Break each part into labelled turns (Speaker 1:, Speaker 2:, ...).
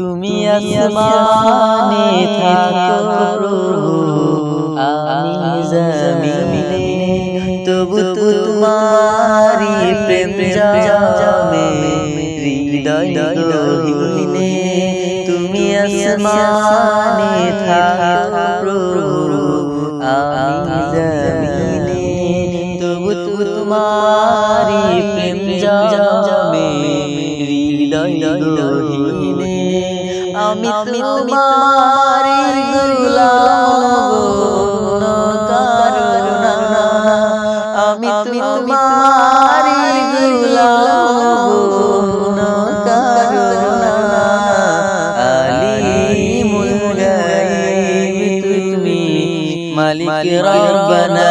Speaker 1: তুমি আসমানে থাকো। আমি জমিনে তবু তোমারি প্রেম জামে হৃদয় গহীনে তুমি আসমানে থাকো। আমি জমিনে তবু তোমারি প্রেম জামে। আমি তোমার গুলাম কারুনা আমি তোমার গুলাম কারুনা আলিমুল গায়ব তুমি মালিক রব্বানা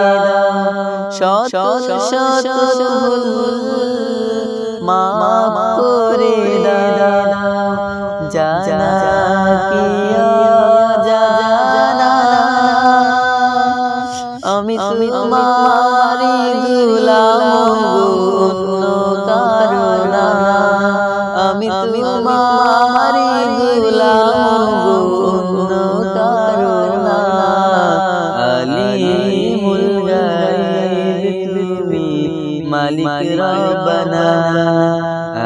Speaker 1: শত শত ভুল মা করে দাদা মালিক রব্বানা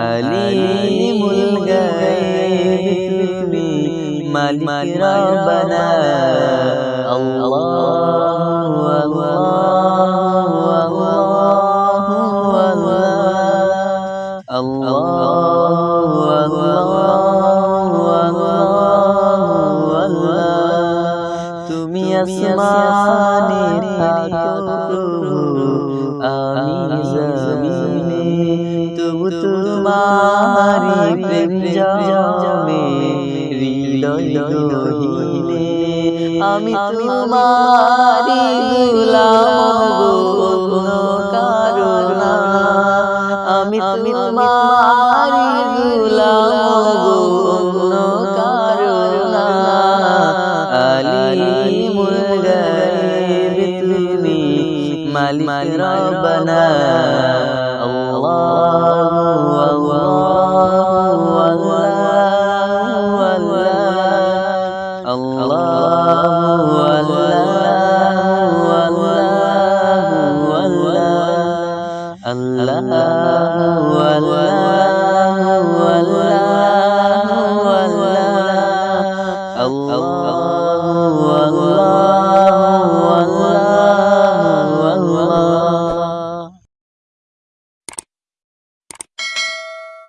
Speaker 1: আলিমুল গায়ব তুমি মালিক রব্বানা আল্লাহ তুমি আসমানে থাকো প্রভু আমি জমিনে তবু তোমারি প্রেম জমে হৃদয় গহীনে আমি তোমারি গুলাম গুণ কারণা আমি তোমারি গুলাম কারণা তুমি মালিক রব্বানা আল্লাহ